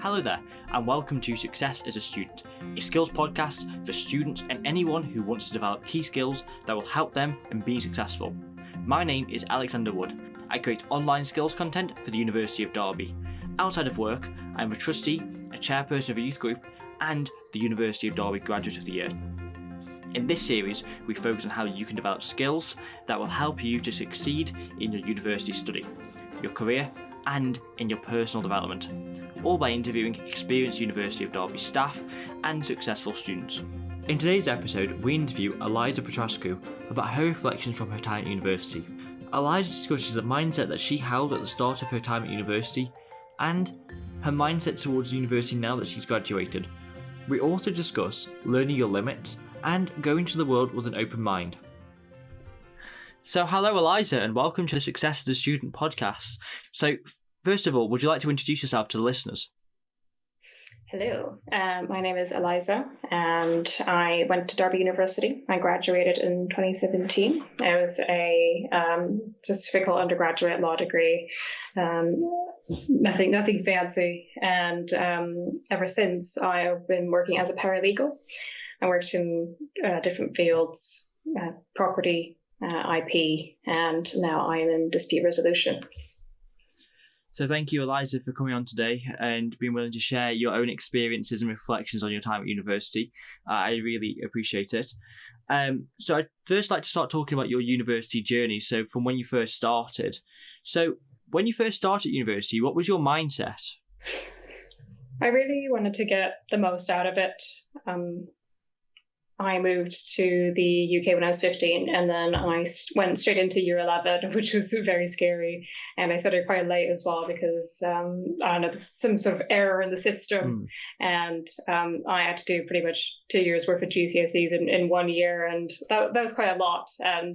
Hello there, and welcome to Success as a Student, a skills podcast for students and anyone who wants to develop key skills that will help them in being successful. My name is Alexander Wood. I create online skills content for the University of Derby. Outside of work, I am a trustee, a chairperson of a youth group, and the University of Derby Graduate of the Year. In this series, we focus on how you can develop skills that will help you to succeed in your university study, your career, and in your personal development, all by interviewing experienced University of Derby staff and successful students. In today's episode, we interview Eliza Petrascu about her reflections from her time at university. Eliza discusses the mindset that she held at the start of her time at university and her mindset towards university now that she's graduated. We also discuss learning your limits and going to the world with an open mind. So, hello, Eliza, and welcome to the Success as a Student podcast. So, first of all, would you like to introduce yourself to the listeners? Hello, um, my name is Eliza, and I went to Derby University. I graduated in 2017. It was a um, typical undergraduate law degree, um, nothing nothing fancy. And um, ever since, I've been working as a paralegal. I worked in uh, different fields, uh, property, uh, IP, and now I'm in dispute resolution. So, thank you, Eliza, for coming on today and being willing to share your own experiences and reflections on your time at university. Uh, I really appreciate it. Um, so, I'd first like to start talking about your university journey. So, from when you first started. So, when you first started university, what was your mindset? I really wanted to get the most out of it. Um, I moved to the UK when I was 15, and then I went straight into year 11, which was very scary. And I started quite late as well because um, I don't know, some sort of error in the system, mm. and um, I had to do pretty much two years worth of GCSEs in, in one year, and that that was quite a lot. And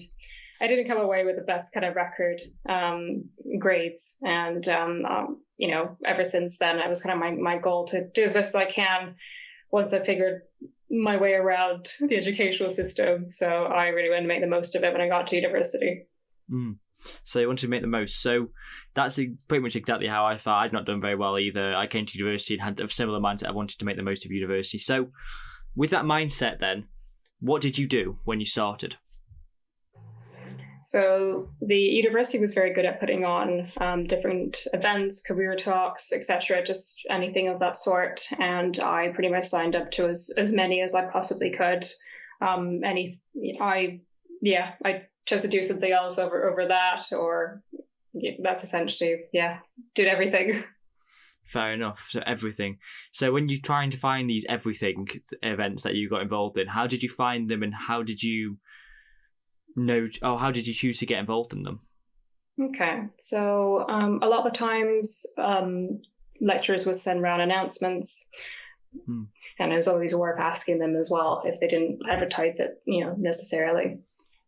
I didn't come away with the best kind of record um, grades, and um, um, you know, ever since then, it was kind of my my goal to do as best as I can once I figured my way around the educational system. So I really wanted to make the most of it when I got to university. Mm. So you wanted to make the most. So that's pretty much exactly how I felt. I'd not done very well either. I came to university and had a similar mindset. I wanted to make the most of university. So with that mindset, then, what did you do when you started? So the university was very good at putting on um, different events, career talks, etc., just anything of that sort. And I pretty much signed up to as, as many as I possibly could. Um, any, I, yeah, I chose to do something else over over that, or yeah, that's essentially, yeah, did everything. Fair enough. So everything. So when you're trying to find these everything events that you got involved in, how did you find them, and how did you know? Oh, how did you choose to get involved in them? Okay, so um, a lot of the times um, lecturers would send around announcements, hmm. and it was always worth asking them as well if they didn't advertise it, you know, necessarily.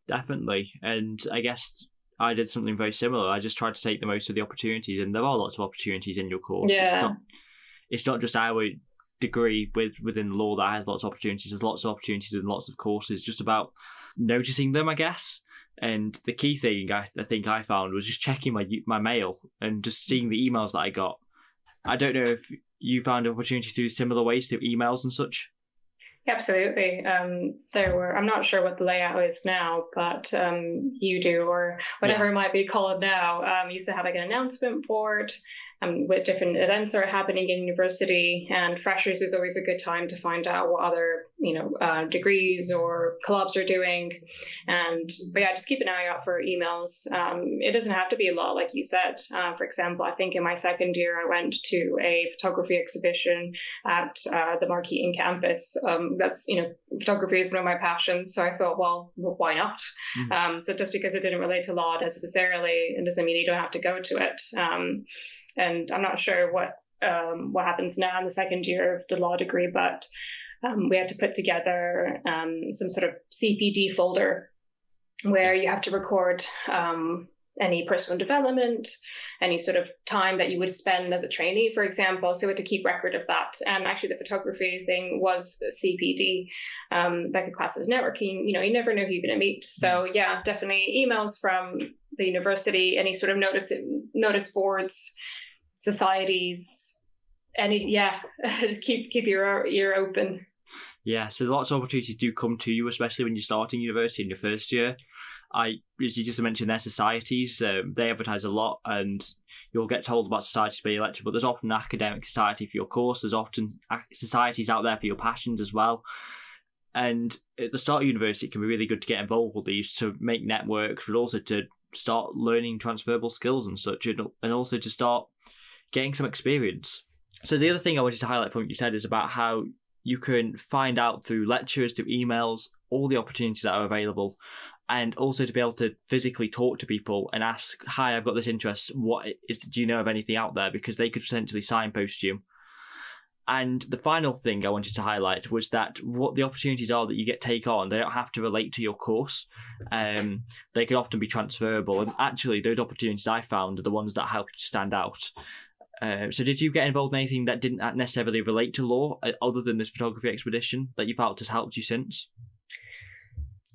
Definitely, and I guess I did something very similar. I just tried to take the most of the opportunities, and there are lots of opportunities in your course. Yeah. It's not, it's not just our degree with within law that has lots of opportunities. There's lots of opportunities and lots of courses. Just about noticing them, I guess. And the key thing I, I think I found was just checking my my mail and just seeing the emails that I got. I don't know if you found opportunities through similar ways through emails and such. Absolutely. Um, there were, I'm not sure what the layout is now, but um, UDo or whatever yeah. it might be called now, um, used to have like an announcement board um, with different events are happening in university. And freshers is always a good time to find out what other, you know, uh, degrees or clubs are doing. And but yeah, just keep an eye out for emails. Um, it doesn't have to be a lot, like you said. Uh, for example, I think in my second year, I went to a photography exhibition at uh, the Markeaton campus. Um, that's you know, photography is one of my passions, so I thought, well, well why not? Mm-hmm. Um, so just because it didn't relate to law necessarily, it doesn't mean you don't have to go to it. Um, and I'm not sure what um, what happens now in the second year of the law degree, but um, we had to put together um, some sort of CPD folder where you have to record um, any personal development, any sort of time that you would spend as a trainee, for example. So we had to keep record of that. And actually, the photography thing was CPD, um, like a class as networking. You know, you never know who you're going to meet. So yeah, definitely emails from the university, any sort of notice notice boards societies, any yeah, keep keep your ear open. Yeah, so lots of opportunities do come to you, especially when you're starting university in your first year. I, as you just mentioned, their societies um, they advertise a lot, and you'll get told about societies by your lecture. But there's often an academic society for your course. There's often societies out there for your passions as well. And at the start of university, it can be really good to get involved with these to make networks, but also to start learning transferable skills and such, and also to start getting some experience. So the other thing I wanted to highlight from what you said is about how you can find out through lectures, through emails, all the opportunities that are available, and also to be able to physically talk to people and ask, "Hi, I've got this interest. What is? Do you know of anything out there?" Because they could potentially signpost you. And the final thing I wanted to highlight was that what the opportunities are that you get take on, they don't have to relate to your course. Um, they can often be transferable. And actually, those opportunities I found are the ones that help you stand out. Uh, so, did you get involved in anything that didn't necessarily relate to law, uh, other than this photography expedition, that you felt has helped you since?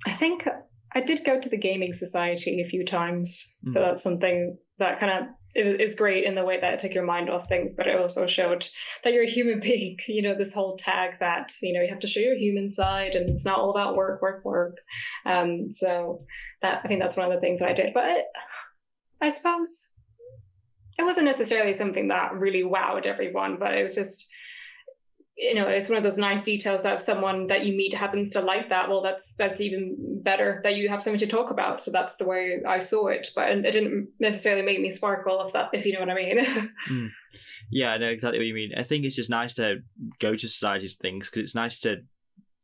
I think I did go to the gaming society a few times, mm. so hmm. that's something that kind of is great in the way that it took your mind off things, but it also showed that you're a human being. You know, this whole tag that you know you have to show your human side, and it's not all about work, work, work. Um, so that I think that's one of the things that I did. But it, I suppose it wasn't necessarily something that really wowed everyone, but it was just you know it's one of those nice details that if someone that you meet happens to like that. Well that's that's even better that you have something to talk about. So that's the way i saw it but it didn't necessarily make me sparkle if that if you know what i mean. Mm. yeah i know exactly what you mean. I think it's just nice to go to societies things because it's nice to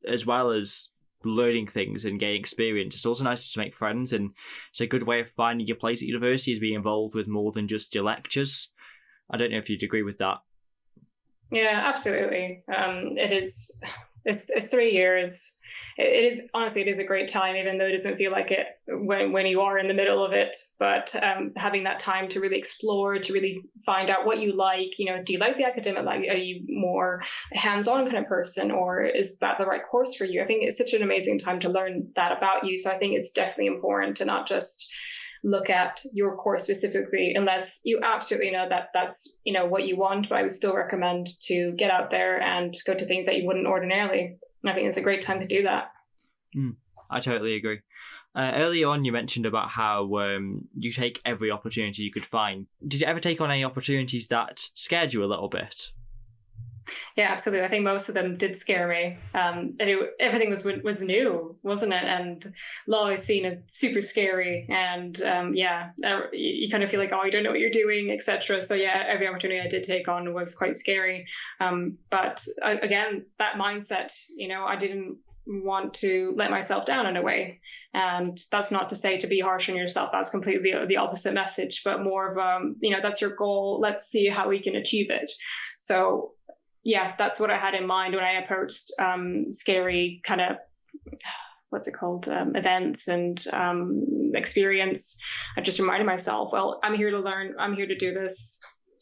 as well as learning things and getting experience. It's also nice to make friends, and it's a good way of finding your place at university is being involved with more than just your lectures. I don't know if you'd agree with that. Yeah, absolutely. Um, it is. It's, it's three years it is honestly it is a great time even though it doesn't feel like it when when you are in the middle of it. But um, having that time to really explore to really find out what you like you know do you like the academic like are you more hands-on kind of person or is that the right course for you? I think it's such an amazing time to learn that about you. So i think it's definitely important to not just look at your course specifically unless you absolutely know that that's you know what you want. But i would still recommend to get out there and go to things that you wouldn't ordinarily I think it's a great time to do that. Mm, I totally agree. Uh, earlier on, you mentioned about how um, you take every opportunity you could find. Did you ever take on any opportunities that scared you a little bit? Yeah, absolutely. I think most of them did scare me. Um, and it, everything was was new, wasn't it? And law is seen as super scary, and um, yeah, uh, you, you, kind of feel like oh, you don't know what you're doing, etc. So yeah, every opportunity I did take on was quite scary. Um, but uh, again, that mindset, you know, I didn't want to let myself down in a way. And that's not to say to be harsh on yourself. That's completely the opposite message, but more of um, you know, that's your goal. Let's see how we can achieve it. So yeah, that's what I had in mind when I approached um, scary kind of what's it called um, events and um, experience. I just reminded myself, well, I'm here to learn. I'm here to do this.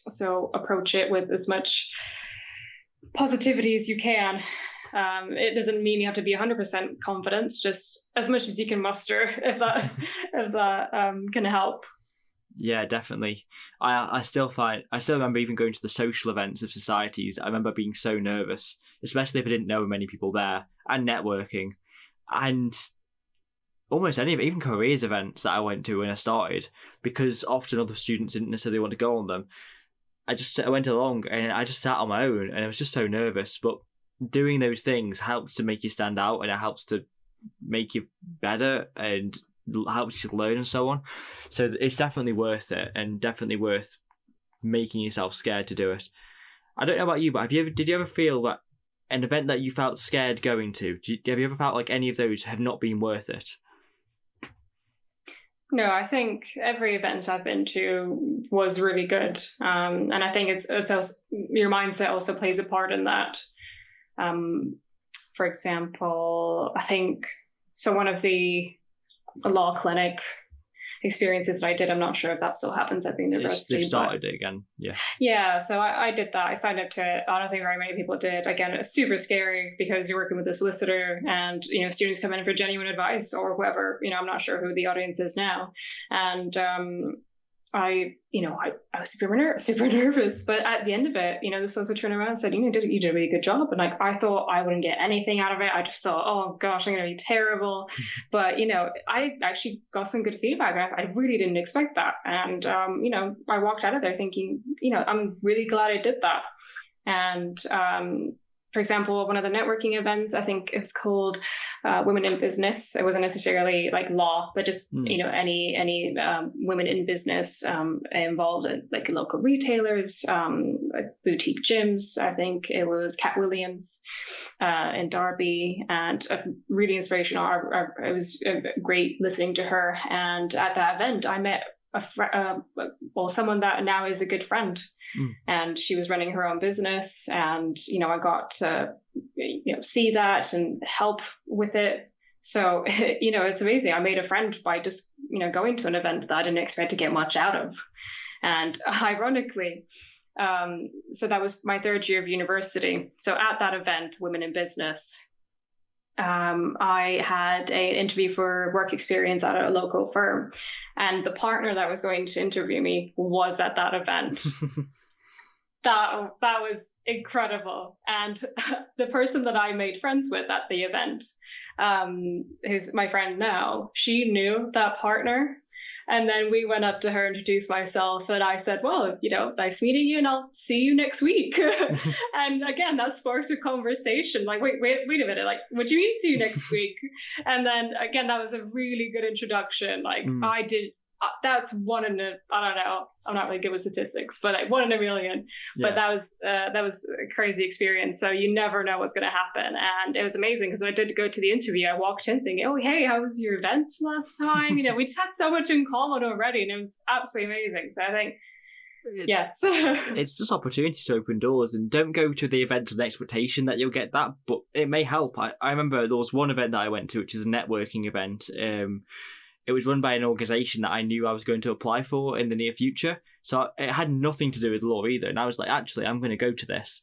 So approach it with as much positivity as you can. Um, it doesn't mean you have to be 100% confidence, just as much as you can muster, if that if that um, can help yeah, definitely. I I still find I still remember even going to the social events of societies. I remember being so nervous, especially if I didn't know many people there, and networking, and almost any even careers events that I went to when I started, because often other students didn't necessarily want to go on them. I just I went along and I just sat on my own, and I was just so nervous. But doing those things helps to make you stand out, and it helps to make you better and helps you learn and so on. So it's definitely worth it and definitely worth making yourself scared to do it. I don't know about you, but have you ever did you ever feel that an event that you felt scared going to? You, have you ever felt like any of those have not been worth it? No, I think every event I've been to was really good, um, and I think it's, it's also, your mindset also plays a part in that. Um, for example, I think so. One of the law clinic experiences that I did. I'm not sure if that still happens at the university. They started it again. Yeah. Yeah. So I, I, did that. I signed up to it. I don't think very many people did. Again, it's super scary because you're working with a solicitor and, you know, students come in for genuine advice or whoever, you know, I'm not sure who the audience is now. And, um, I, you know, I, I was super ner- super nervous. But at the end of it, you know, the solicitor turned around and said, you know, did, you did a really good job. And like, I thought I wouldn't get anything out of it. I just thought, oh gosh, I'm going to be terrible. but, you know, I actually got some good feedback. I, I really didn't expect that. And, um, you know, I walked out of there thinking, you know, I'm really glad I did that. And, um, for example, one of the networking events, I think it was called uh, Women in Business. It wasn't necessarily like law, but just mm. you know any any um, women in business um, involved in like local retailers, um, like boutique gyms. I think it was Cat Williams uh, in Derby, and uh, really inspirational. I, I, it was great listening to her. And at that event, I met a uh, well someone that now is a good friend. Mm. and she was running her own business and you know i got to you know see that and help with it. So you know it's amazing. I made a friend by just you know going to an event that i didn't expect to get much out of. And ironically um, so that was my third year of university. So at that event women in business um, I had an interview for work experience at a local firm, and the partner that was going to interview me was at that event. that that was incredible, and the person that I made friends with at the event, um, who's my friend now, she knew that partner, and then we went up to her, introduced myself, and I said, Well, you know, nice meeting you, and I'll see you next week. and again, that sparked a conversation. Like, wait, wait, wait a minute. Like, what do you mean see you next week? and then again, that was a really good introduction. Like, mm. I did that's one in a I don't know I'm not really good with statistics but like one in a million. Yeah. but that was uh, that was a crazy experience. So you never know what's going to happen. And it was amazing because when I did go to the interview I walked in thinking oh hey how was your event last time? You know we just had so much in common already and it was absolutely amazing. So I think it's, yes. It's just opportunity to open doors and don't go to the event with the expectation that you'll get that but it may help. I, I remember there was one event that I went to which is a networking event um it was run by an organization that I knew I was going to apply for in the near future. So it had nothing to do with law either. And I was like, actually, I'm going to go to this.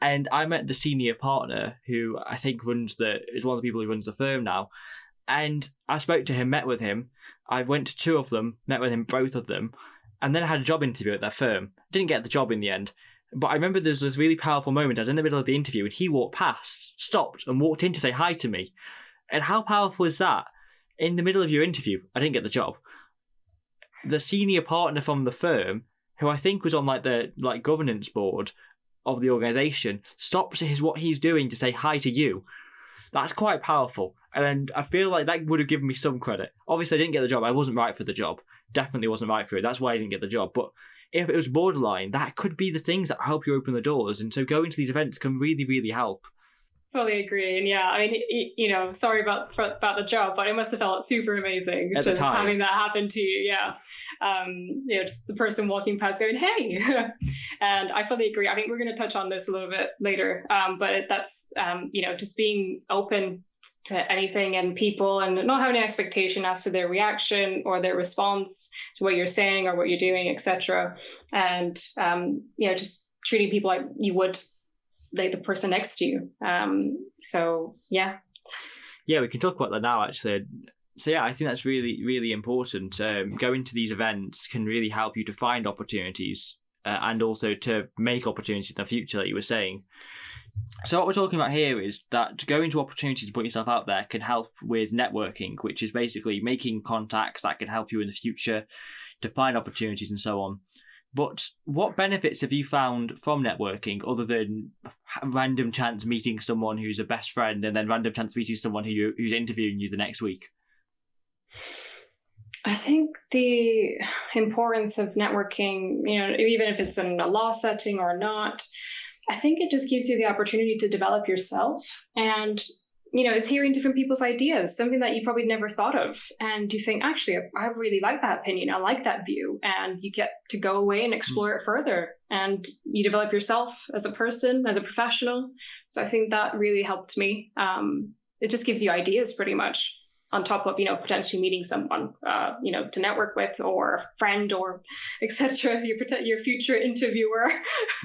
And I met the senior partner who I think runs the is one of the people who runs the firm now. And I spoke to him, met with him. I went to two of them, met with him both of them, and then I had a job interview at their firm. Didn't get the job in the end. But I remember there was this really powerful moment. I was in the middle of the interview and he walked past, stopped, and walked in to say hi to me. And how powerful is that? In the middle of your interview, I didn't get the job. The senior partner from the firm, who I think was on like the like governance board of the organization, stops his what he's doing to say hi to you. That's quite powerful, and I feel like that would have given me some credit. Obviously, I didn't get the job. I wasn't right for the job. Definitely wasn't right for it. That's why I didn't get the job. But if it was borderline, that could be the things that help you open the doors. And so going to these events can really, really help. Fully agree, and yeah, I mean, you know, sorry about for, about the job, but it must have felt super amazing At just having that happen to you. Yeah, um, you know, just the person walking past going, "Hey," and I fully agree. I think we're going to touch on this a little bit later, um, but it, that's um, you know, just being open to anything and people, and not having an expectation as to their reaction or their response to what you're saying or what you're doing, etc. And um, you know, just treating people like you would like the person next to you. Um, so yeah. Yeah, we can talk about that now. Actually, so yeah, I think that's really really important. Um, going to these events can really help you to find opportunities uh, and also to make opportunities in the future, like you were saying. So what we're talking about here is that going to opportunities to put yourself out there can help with networking, which is basically making contacts that can help you in the future to find opportunities and so on. But what benefits have you found from networking other than random chance meeting someone who's a best friend and then random chance meeting someone who who's interviewing you the next week? I think the importance of networking, you know, even if it's in a law setting or not, I think it just gives you the opportunity to develop yourself and you know, is hearing different people's ideas, something that you probably never thought of. And you think, actually, I really like that opinion. I like that view. And you get to go away and explore mm. it further. And you develop yourself as a person, as a professional. So I think that really helped me. Um, it just gives you ideas pretty much on top of, you know, potentially meeting someone, uh, you know, to network with or a friend or etc. Your, your future interviewer.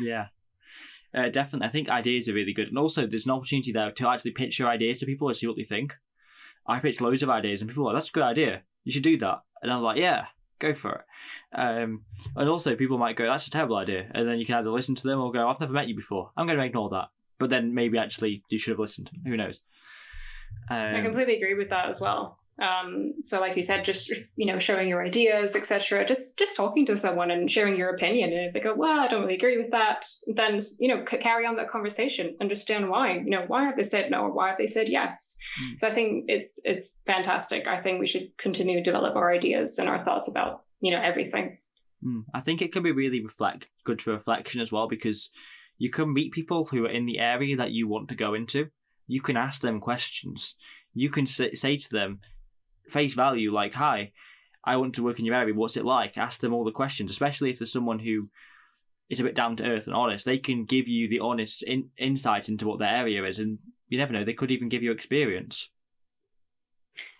yeah. Uh, definitely, I think ideas are really good, and also there's an opportunity there to actually pitch your ideas to people and see what they think. I pitched loads of ideas, and people are like, "That's a good idea. You should do that." And I'm like, "Yeah, go for it. Um, and also, people might go, "That's a terrible idea," and then you can either listen to them or go, "I've never met you before. I'm going to ignore that." But then maybe actually you should have listened. Who knows? Um, I completely agree with that as well. Um, so like you said, just you know, showing your ideas, etc. Just just talking to someone and sharing your opinion. And if they go, well, I don't really agree with that, then you know, c- carry on that conversation. Understand why. You know, why have they said no or why have they said yes? Mm. So I think it's it's fantastic. I think we should continue to develop our ideas and our thoughts about you know everything. Mm. I think it can be really reflect good for reflection as well because you can meet people who are in the area that you want to go into. You can ask them questions. You can say, say to them, face value, like, hi, I want to work in your area. What's it like? Ask them all the questions, especially if there's someone who is a bit down to earth and honest. They can give you the honest in, insight into what their area is, and you never know, they could even give you experience.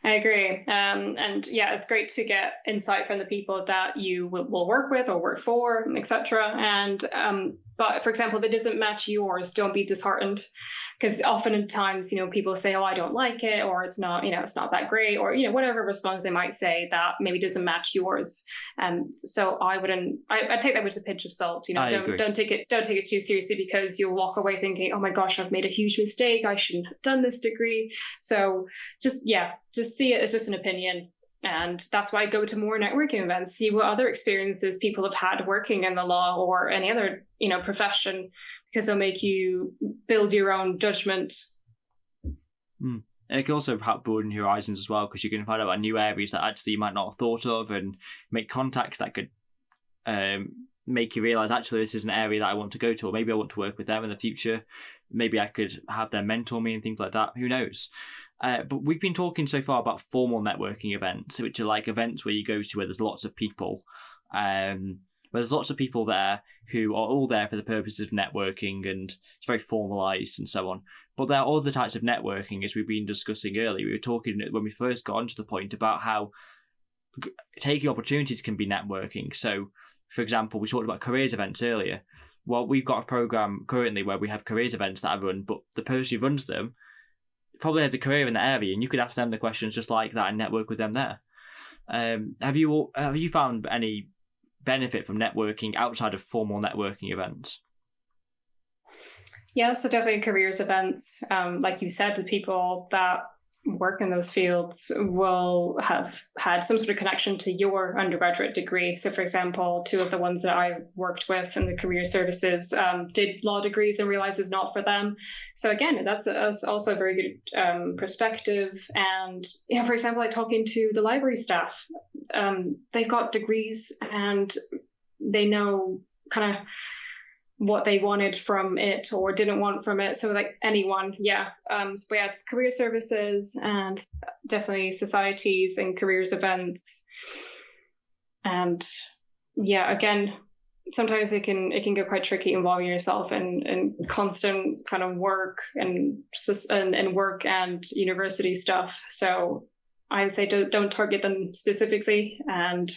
I agree. Um, and yeah, it's great to get insight from the people that you will, will work with or work for, etc. And um, but for example, if it doesn't match yours, don't be disheartened because oftentimes, you know, people say, oh, I don't like it, or it's not, you know, it's not that great, or, you know, whatever response they might say that maybe doesn't match yours. Um, so I wouldn't, I, I take that with a pinch of salt, you know, I don't, agree. don't take it, don't take it too seriously because you'll walk away thinking, oh my gosh, I've made a huge mistake. I shouldn't have done this degree. So just, yeah, just see it as just an opinion and that's why I go to more networking events, see what other experiences people have had working in the law or any other, you know, profession, because they'll make you build your own judgment. Mm. And it can also help broaden your horizons as well, because you can find out about new areas that actually you might not have thought of and make contacts that could um, make you realize actually this is an area that I want to go to, or maybe I want to work with them in the future. Maybe I could have them mentor me and things like that. Who knows? Uh, but we've been talking so far about formal networking events, which are like events where you go to where there's lots of people, um, where there's lots of people there who are all there for the purposes of networking and it's very formalized and so on. But there are other types of networking, as we've been discussing earlier. We were talking when we first got onto the point about how taking opportunities can be networking. So, for example, we talked about careers events earlier. Well, we've got a program currently where we have careers events that I run, but the person who runs them probably has a career in that area, and you could ask them the questions just like that and network with them there. Um, have you have you found any benefit from networking outside of formal networking events? Yeah, so definitely careers events. Um, like you said, the people that work in those fields will have had some sort of connection to your undergraduate degree. So, for example, two of the ones that I worked with in the career services um, did law degrees and realized it's not for them. So, again, that's, also a very good um, perspective. And, you know, for example, like talking to the library staff, um, they've got degrees and they know kind of what they wanted from it or didn't want from it. So like anyone, yeah. Um, so we have career services and definitely societies and careers events. And yeah, again, sometimes it can it can get quite tricky involving yourself in, in constant kind of work and, and and work and university stuff. So I would say don't don't target them specifically and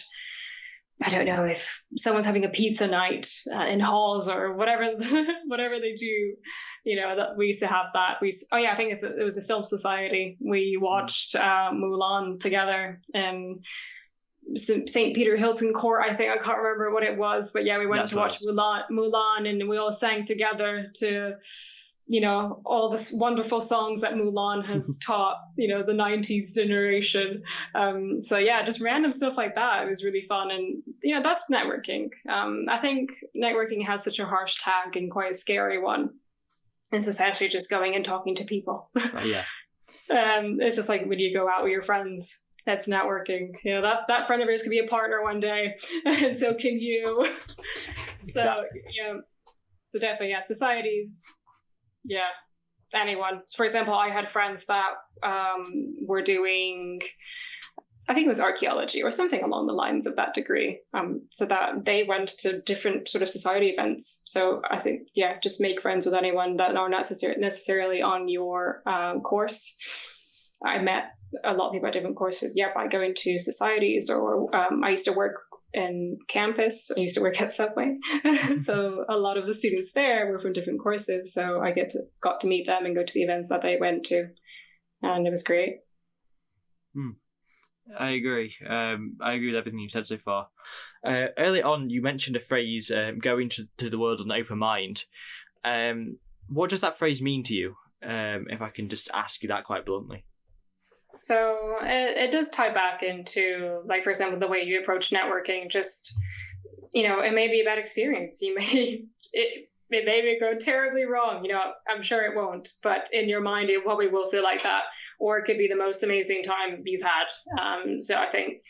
I don't know if someone's having a pizza night uh, in halls or whatever, whatever they do. You know, that we used to have that. We, oh yeah, I think it was a film society. We watched uh, Mulan together in Sir Peter Hilton Court. I think I can't remember what it was, but yeah, we went That's to watch Mulan, Mulan, and we all sang together to you know, all the wonderful songs that Mulan has taught, you know, the 90s generation. Um, so yeah, just random stuff like that. It was really fun. And, you know, that's networking. Um, I think networking has such a harsh tag and quite a scary one. It's essentially just going and talking to people. Uh, yeah. um, it's just like when you go out with your friends, that's networking. You know, that, that friend of yours could be a partner one day. and so can you. Exactly. So, you know, so definitely, yeah, societies yeah, anyone. For example, I had friends that um, were doing, I think it was archaeology or something along the lines of that degree. Um, so that they went to different sort of society events. So I think, yeah, just make friends with anyone that are not necessar- necessarily on your um, course. I met a lot of people at different courses, yeah, by going to societies or um, I used to work in campus. I used to work at Subway, so a lot of the students there were from different courses. So I get to got to meet them and go to the events that they went to, and it was great. Hmm. I agree. Um, I agree with everything you've said so far. Uh, early on, you mentioned a phrase, um, "going to, to the world with an open mind." Um, what does that phrase mean to you? Um, if I can just ask you that quite bluntly. So it, it does tie back into, like, for example, the way you approach networking. Just, you know, it may be a bad experience. You may it it may go terribly wrong. You know, I'm sure it won't, but in your mind, it probably will feel like that or it could be the most amazing time you've had. Um, so I think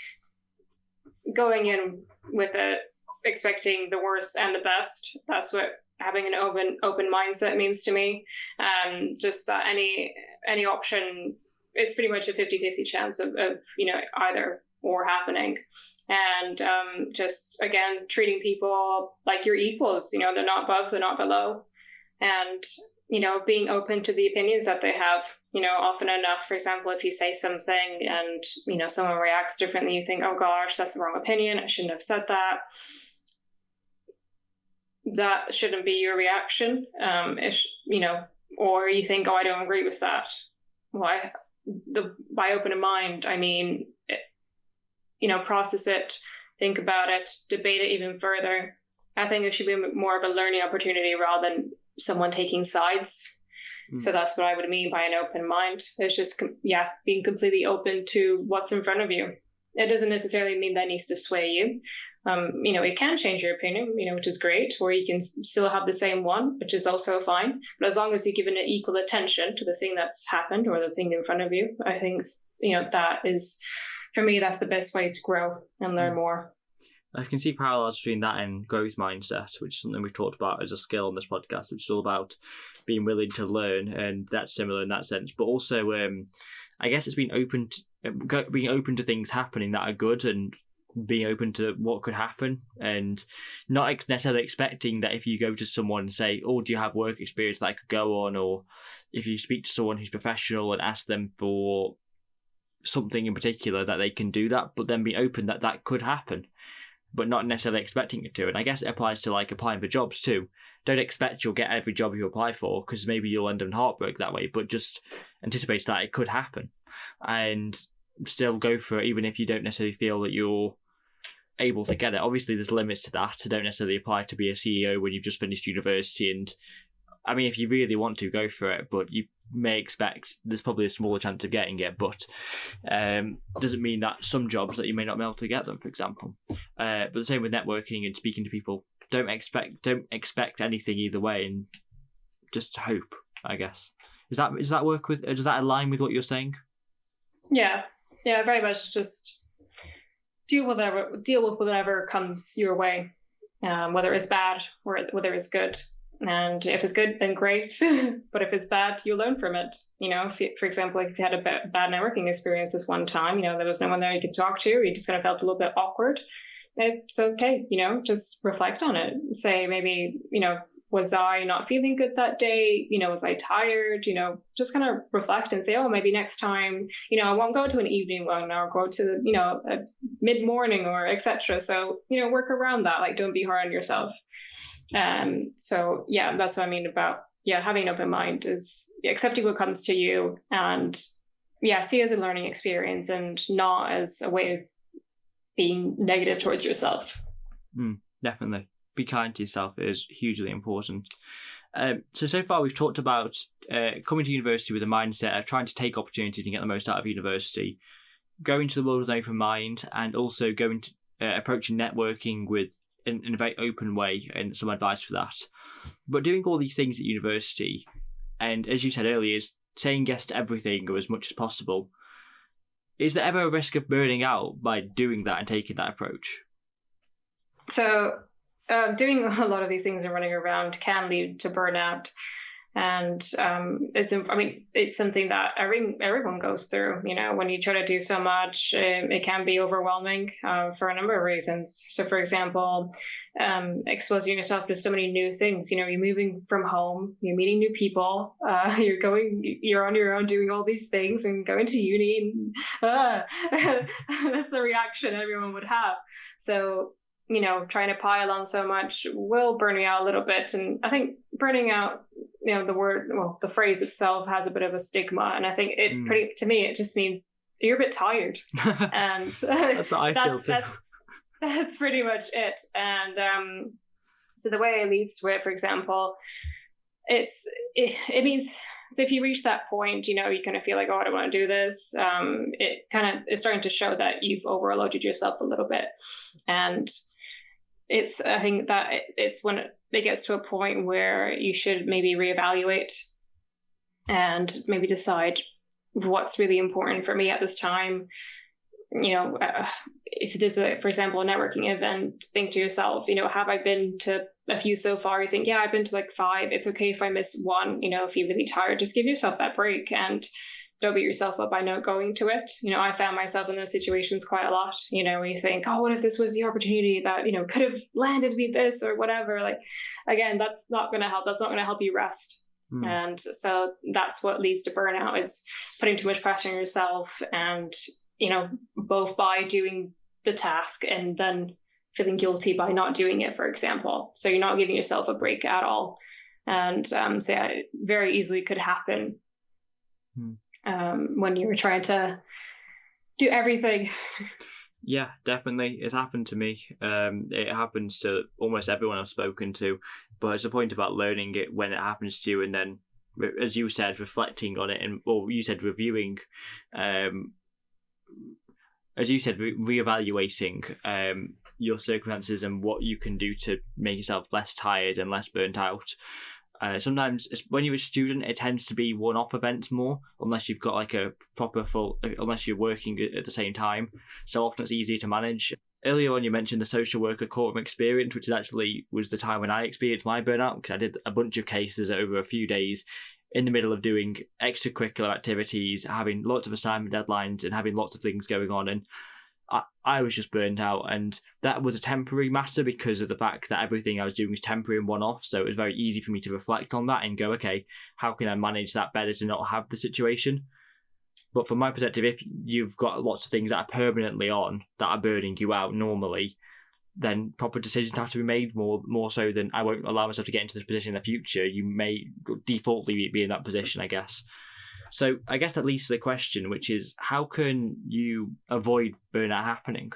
going in with it, expecting the worst and the best, that's what having an open open mindset means to me. Um, just that any any option is pretty much a 50-50 chance of, of you know either or happening and um, just again treating people like your equals you know they're not above they're not below and you know, being open to the opinions that they have. You know, often enough, for example, if you say something and, you know, someone reacts differently, you think, oh gosh, that's the wrong opinion. I shouldn't have said that. That shouldn't be your reaction. Um, if, you know, or you think, oh, I don't agree with that. Why? The by open a mind, I mean, it, you know, process it, think about it, debate it even further. I think it should be more of a learning opportunity rather than someone taking sides. Mm. So that's what I would mean by an open mind. It's just, yeah, being completely open to what's in front of you. It doesn't necessarily mean that needs to sway you. Um, you know, it can change your opinion, you know, which is great, or you can still have the same one, which is also fine. But as long as you're giving it equal attention to the thing that's happened or the thing in front of you, I think, you know, that is, for me, that's the best way to grow and learn mm. more. I can see parallels between that and growth mindset, which is something we've talked about as a skill on this podcast, which is all about being willing to learn, and that's similar in that sense. But also, um, I guess it's being open, to, being open to things happening that are good, and being open to what could happen, and not necessarily expecting that if you go to someone and say, "Oh, do you have work experience that I could go on?" or if you speak to someone who's professional and ask them for something in particular that they can do that, but then be open that that could happen but not necessarily expecting it to. And I guess it applies to like applying for jobs too. Don't expect you'll get every job you apply for because maybe you'll end up in heartbreak that way, but just anticipate that it could happen and still go for it, even if you don't necessarily feel that you're able to get it. Obviously, there's limits to that. Don't necessarily apply to be a CEO when you've just finished university and I mean, if you really want to, go for it. But you may expect there's probably a smaller chance of getting it, but um, doesn't mean that some jobs that you may not be able to get them, for example. Uh, but the same with networking and speaking to people. Don't expect don't expect anything either way, and just hope. I guess is that does that work with does that align with what you're saying? Yeah, yeah, very much. Just deal with whatever deal with whatever comes your way, um, whether it's bad or whether it's good. And if it's good, then great. but if it's bad, you learn from it. You know, you, for example, if you had a bad networking experience this one time, you know, there was no one there you could talk to, you just kind of felt a little bit awkward. It's okay, you know, just reflect on it. Say maybe, you know, was I not feeling good that day? You know, was I tired? You know, just kind of reflect and say, oh, maybe next time, you know, I won't go to an evening one or go to, you know, a mid morning or etc. So, you know, work around that. Like, don't be hard on yourself. Um, so yeah, that's what I mean about yeah having an open mind is accepting what comes to you and yeah see as a learning experience and not as a way of being negative towards yourself. Mm, definitely, be kind to yourself is hugely important. Um, so so far we've talked about uh, coming to university with a mindset of trying to take opportunities and get the most out of university, going to the world with an open mind, and also going to uh, approaching networking with in, in a very open way and some advice for that. But doing all these things at university, and as you said earlier, is saying yes to everything or as much as possible. Is there ever a risk of burning out by doing that and taking that approach? So, uh, doing a lot of these things and running around can lead to burnout and um, it's I mean it's something that every everyone goes through. You know, when you try to do so much, it, um, it can be overwhelming uh, for a number of reasons. So, for example, um, exposing yourself to so many new things. You know, you're moving from home, you're meeting new people, uh, you're going, you're on your own doing all these things and going to uni. And, uh, that's the reaction everyone would have. So you know, trying to pile on so much will burn you out a little bit. And I think burning out, you know, the word, well, the phrase itself has a bit of a stigma. And I think it mm. pretty, to me, it just means you're a bit tired, and that's what I that's, feel too. That's, that's pretty much it. And um, so the way it leads to it, for example, it's it, it means so if you reach that point, you know, you kind of feel like, oh, I don't want to do this. Um, it kind of is starting to show that you've overloaded yourself a little bit, and it's I think that it's when it gets to a point where you should maybe reevaluate and maybe decide what's really important for me at this time. You know, uh, if there's a, for example, a networking event, think to yourself, you know, have I been to a few so far? You think, yeah, I've been to like five. It's okay if I miss one. You know, if you're really tired, just give yourself that break and don't beat yourself up by not going to it. You know, I found myself in those situations quite a lot. You know, when you think, oh, what if this was the opportunity that, you know, could have landed me this or whatever? Like, again, that's not going to help. That's not going to help you rest. Mm. And so that's what leads to burnout. It's putting too much pressure on yourself and, you know, both by doing the task and then feeling guilty by not doing it, for example. So you're not giving yourself a break at all. And um, so yeah, it very easily could happen mm. Um, when you were trying to do everything. Yeah, definitely. It's happened to me. Um, it happens to almost everyone I've spoken to. But it's a point about learning it when it happens to you, and then, as you said, reflecting on it, and or you said reviewing, um, as you said, re- reevaluating um, your circumstances and what you can do to make yourself less tired and less burnt out. Uh, sometimes when you're a student, it tends to be one-off events more, unless you've got like a proper full, unless you're working at the same time. So often it's easier to manage. Earlier on, you mentioned the social worker courtroom experience, which is actually was the time when I experienced my burnout because I did a bunch of cases over a few days in the middle of doing extracurricular activities, having lots of assignment deadlines, and having lots of things going on. And I, I was just burned out, and that was a temporary matter because of the fact that everything I was doing was temporary and one off. So it was very easy for me to reflect on that and go, okay, how can I manage that better to not have the situation? But from my perspective, if you've got lots of things that are permanently on that are burning you out normally, then proper decisions have to be made more more so than I won't allow myself to get into this position in the future. You may defaultly be in that position, I guess. So I guess that leads to the question, which is how can you avoid burnout happening?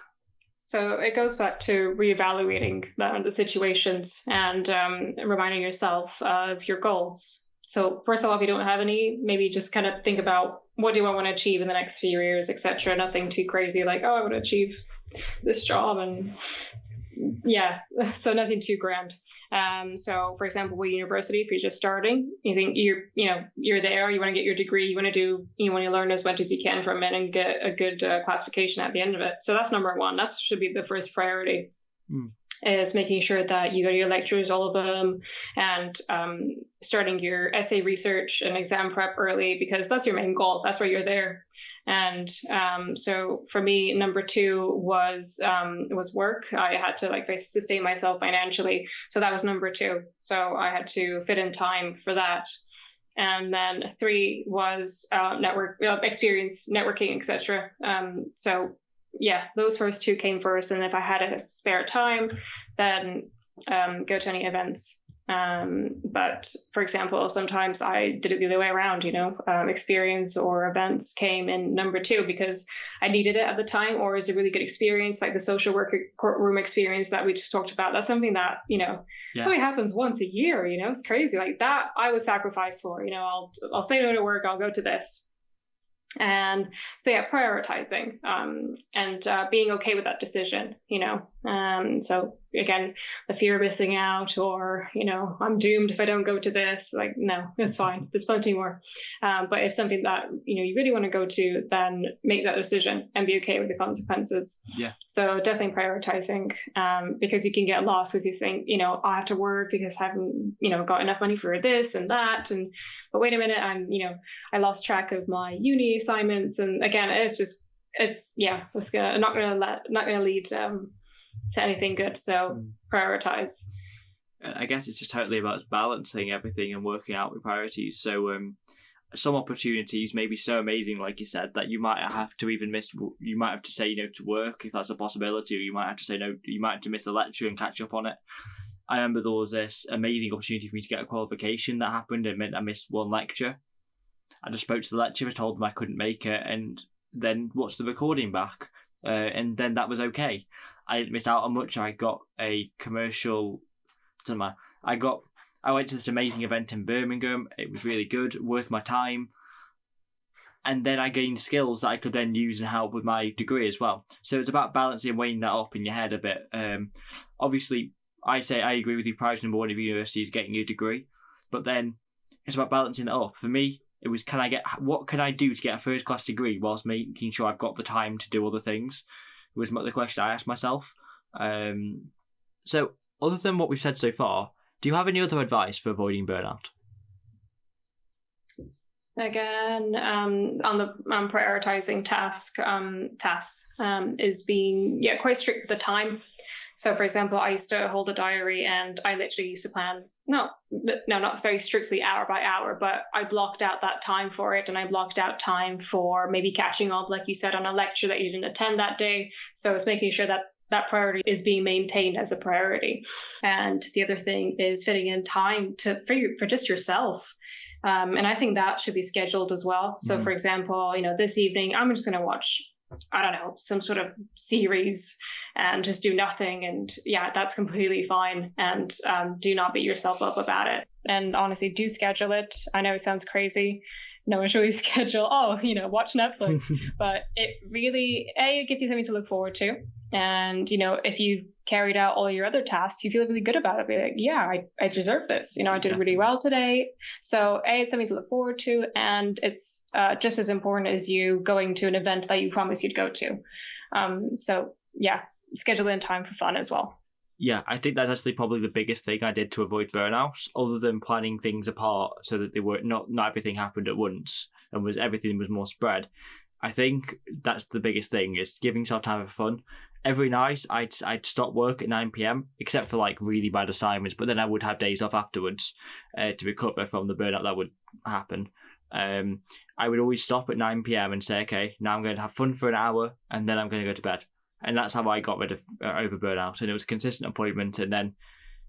So it goes back to reevaluating the, the situations and um, reminding yourself of your goals. So first of all, if you don't have any, maybe just kind of think about what do I want to achieve in the next few years, etc. Nothing too crazy like oh I want to achieve this job and yeah, so nothing too grand. Um, so for example, with university, if you're just starting, you think you're, you know, you're there, you want to get your degree, you want to do, you want to learn as much as you can from it and get a good uh, classification at the end of it. So that's number one. That should be the first priority. Mm. Is making sure that you go to your lectures, all of them, and um, starting your essay research and exam prep early because that's your main goal. That's why you're there. And um, so for me, number two was um, was work. I had to like sustain myself financially, so that was number two. So I had to fit in time for that. And then three was uh, network uh, experience, networking, etc. Um, so yeah, those first two came first, and if I had a spare time, then um, go to any events um, but for example, sometimes I did it the other way around, you know, um, experience or events came in number two because I needed it at the time or is a really good experience, like the social worker courtroom experience that we just talked about. That's something that, you know, yeah. only happens once a year, you know, it's crazy. Like that I was sacrificed for, you know, I'll, I'll say no to work, I'll go to this. And so yeah, prioritizing um, and uh, being okay with that decision, you know. Um, so again, the fear of missing out, or you know, I'm doomed if I don't go to this. Like, no, it's fine. There's plenty more. Um, but if something that you know you really want to go to, then make that decision and be okay with the consequences. Yeah. So definitely prioritizing, um, because you can get lost because you think, you know, I have to work because I haven't, you know, got enough money for this and that, and but wait a minute, I'm, you know, I lost track of my uni assignments, and again, it's just it's yeah, it's gonna not gonna let not gonna lead um, to anything good. So mm. prioritize. I guess it's just totally about balancing everything and working out with priorities. So um, some opportunities may be so amazing, like you said, that you might have to even miss. You might have to say no to work if that's a possibility, or you might have to say no. You might have to miss a lecture and catch up on it. I remember there was this amazing opportunity for me to get a qualification that happened and meant I missed one lecture. I just spoke to the lecturer, told them I couldn't make it, and then watched the recording back, uh, and then that was okay. I didn't miss out on much. I got a commercial. Doesn't matter. I got. I went to this amazing event in Birmingham. It was really good, worth my time. And then I gained skills that I could then use and help with my degree as well. So it's about balancing, weighing that up in your head a bit. Um, obviously, I say I agree with you. Priority number one of university is getting your degree, but then it's about balancing it up. For me, it was can I get what can I do to get a first class degree whilst making sure I've got the time to do other things. Was the question I asked myself. Um, so, other than what we've said so far, do you have any other advice for avoiding burnout? Again, um, on the um, prioritizing task um, tasks um, is being yeah quite strict with the time. So, for example, I used to hold a diary, and I literally used to plan no, no, not very strictly hour by hour, but I blocked out that time for it, and I blocked out time for maybe catching up, like you said, on a lecture that you didn't attend that day. So it's making sure that that priority is being maintained as a priority. And the other thing is fitting in time to for, you, for just yourself. Um, and I think that should be scheduled as well. So, mm-hmm. for example, you know, this evening I'm just going to watch I don't know, some sort of series and just do nothing. And yeah, that's completely fine. And um, do not beat yourself up about it. And honestly, do schedule it. I know it sounds crazy. No one should really schedule, oh, you know, watch Netflix. but it really, A, it gives you something to look forward to. And, you know, if you carried out all your other tasks, you feel really good about it. Be like, yeah, I, I deserve this. You know, I did really well today. So A, it's something to look forward to. And it's uh, just as important as you going to an event that you promised you'd go to. Um, so yeah, schedule in time for fun as well. Yeah, I think that's actually probably the biggest thing I did to avoid burnout, other than planning things apart so that they were not not everything happened at once and was everything was more spread. I think that's the biggest thing is giving yourself time for fun every night I'd I'd stop work at nine pm, except for like really bad assignments. But then I would have days off afterwards uh, to recover from the burnout that would happen. Um, I would always stop at nine pm and say, okay, now I'm going to have fun for an hour, and then I'm going to go to bed. And that's how I got rid of uh, over burnout. And it was a consistent appointment, and then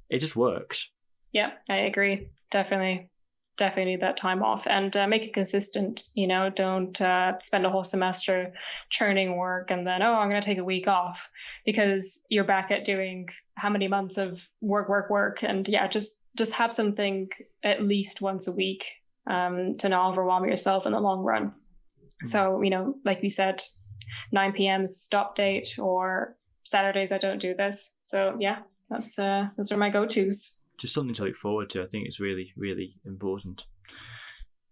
it just works. Yeah, I agree. Definitely definitely need that time off and uh, make it consistent. You know, don't uh, spend a whole semester churning work and then, oh, I'm going to take a week off because you're back at doing how many months of work, work, work. And yeah, just, just have something at least once a week um, to not overwhelm yourself in the long run. Mm-hmm. So, you know, like you said, 9 p.m. stop date or Saturdays I don't do this. So yeah, that's uh, those are my go-tos just something to look forward to. I think it's really, really important.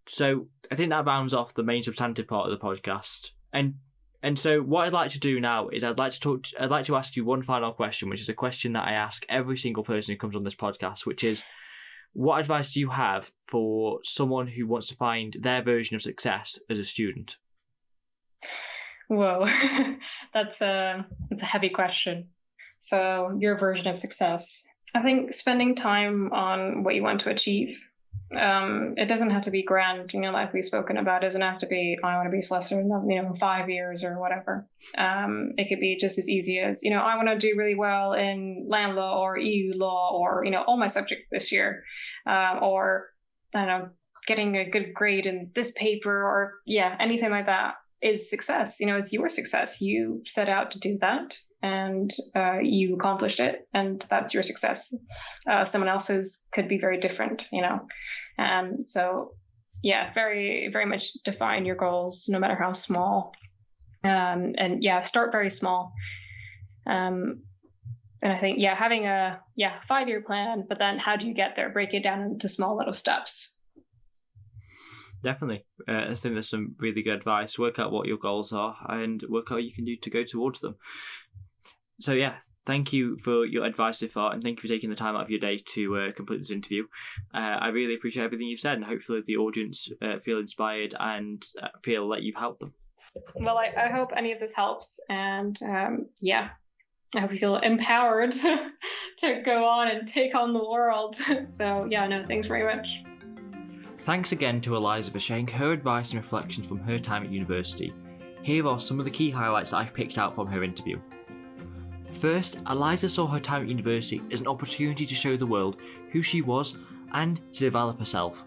So I think that rounds off the main substantive part of the podcast. And and so what I'd like to do now is I'd like to talk. To, I'd like to ask you one final question, which is a question that I ask every single person who comes on this podcast, which is, what advice do you have for someone who wants to find their version of success as a student? Whoa, that's a that's a heavy question. So your version of success. I think spending time on what you want to achieve. Um, it doesn't have to be grand, you know, like we've spoken about. It doesn't have to be I want to be solicitor in you know five years or whatever. Um, it could be just as easy as you know I want to do really well in land law or EU law or you know all my subjects this year, uh, or I don't know getting a good grade in this paper or yeah anything like that is success. You know, it's your success. You set out to do that and uh, you accomplished it, and that's your success. Uh, someone else's could be very different, you know. Um, so, yeah, very, very much define your goals, no matter how small. Um, and yeah, start very small. Um, and I think, yeah, having a yeah five year plan, but then how do you get there? Break it down into small little steps definitely. Uh, I think there's some really good advice. Work out what your goals are and work out what you can do to go towards them. So yeah, thank you for your advice so far, and thank you for taking the time out of your day to uh, complete this interview. Uh, I really appreciate everything you've said, and hopefully the audience uh, feel inspired and uh, feel that you've helped them. Well, I, I hope any of this helps, and um, yeah, I hope you feel empowered to go on and take on the world. so yeah, no, thanks very much. Thanks again to Eliza for sharing her advice and reflections from her time at university. Here are some of the key highlights that I've picked out from her interview. First, Eliza saw her time at university as an opportunity to show the world who she was and to develop herself.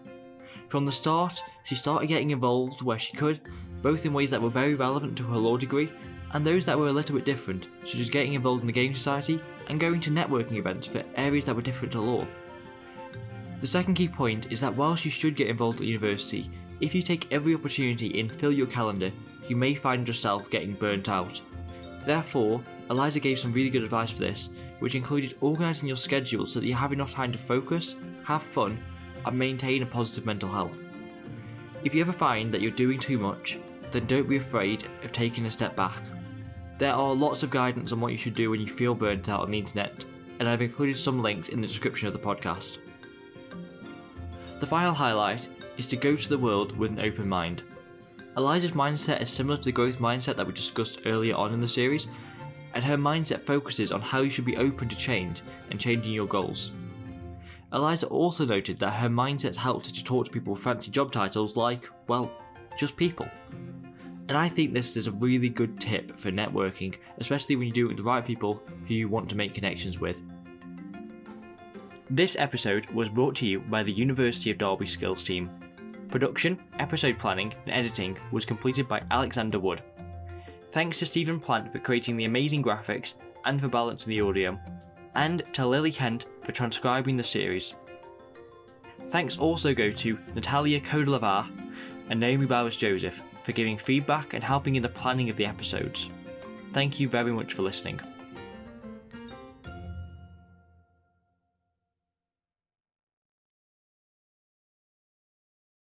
From the start, she started getting involved where she could both in ways that were very relevant to her law degree and those that were a little bit different, such as getting involved in the Game Society and going to networking events for areas that were different to law. The second key point is that whilst you should get involved at university, if you take every opportunity and fill your calendar, you may find yourself getting burnt out. Therefore, Eliza gave some really good advice for this, which included organising your schedule so that you have enough time to focus, have fun, and maintain a positive mental health. If you ever find that you're doing too much, then don't be afraid of taking a step back. There are lots of guidance on what you should do when you feel burnt out on the internet, and I've included some links in the description of the podcast. The final highlight is to go to the world with an open mind. Eliza's mindset is similar to the growth mindset that we discussed earlier on in the series, and her mindset focuses on how you should be open to change and changing your goals. Eliza also noted that her mindset helped her to talk to people with fancy job titles like, well, just people. And I think this is a really good tip for networking, especially when you do it with the right people who you want to make connections with. This episode was brought to you by the University of Derby Skills team. Production, episode planning, and editing was completed by Alexander Wood. Thanks to Stephen Plant for creating the amazing graphics and for balancing the audio, and to Lily Kent for transcribing the series. Thanks also go to Natalia Kodelavar and Naomi Bowers Joseph for giving feedback and helping in the planning of the episodes. Thank you very much for listening.